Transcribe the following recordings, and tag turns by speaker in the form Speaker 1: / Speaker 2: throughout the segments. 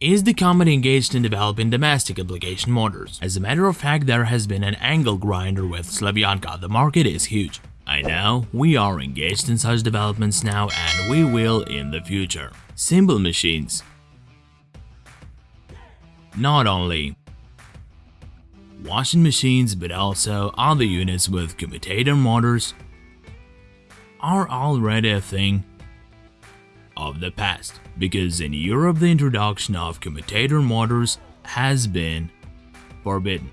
Speaker 1: is the company engaged in developing domestic application motors. As a matter of fact, there has been an angle grinder with Slavyanka. The market is huge. I know, we are engaged in such developments now and we will in the future. Simple machines. Not only washing machines but also other units with commutator motors are already a thing of the past because in Europe the introduction of commutator motors has been forbidden.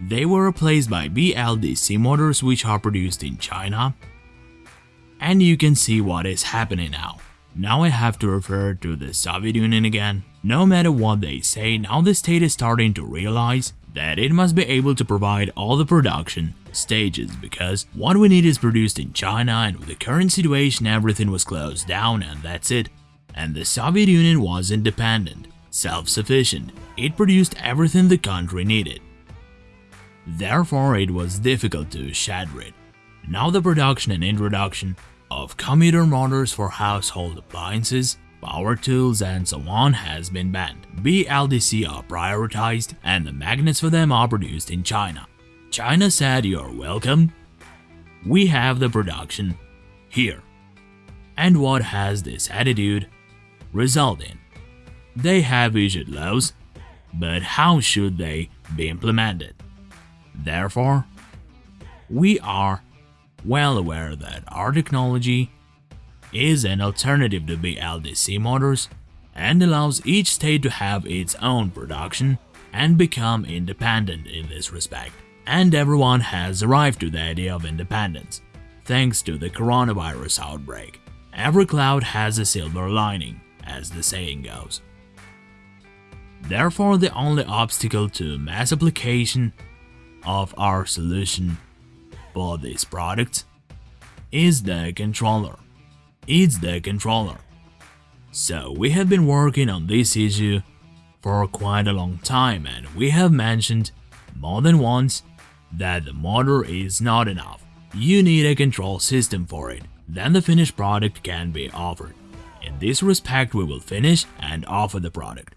Speaker 1: They were replaced by BLDC motors which are produced in China and you can see what is happening now. Now I have to refer to the Soviet Union again. No matter what they say, now the state is starting to realize that it must be able to provide all the production stages because what we need is produced in China and with the current situation everything was closed down and that's it. And the Soviet Union was independent, self-sufficient, it produced everything the country needed. Therefore it was difficult to shatter it. Now the production and introduction of commutator motors for household appliances power tools and so on has been banned. BLDC are prioritized and the magnets for them are produced in China. China said you're welcome. We have the production here. And what has this attitude resulted in? They have issued laws, but how should they be implemented? Therefore, we are well aware that our technology is an alternative to BLDC motors and allows each state to have its own production and become independent in this respect. And everyone has arrived to the idea of independence, thanks to the coronavirus outbreak. Every cloud has a silver lining, as the saying goes. Therefore, the only obstacle to mass application of our solution for these products is the controller it's the controller. So we have been working on this issue for quite a long time and we have mentioned more than once that the motor is not enough. You need a control system for it, then the finished product can be offered. In this respect we will finish and offer the product.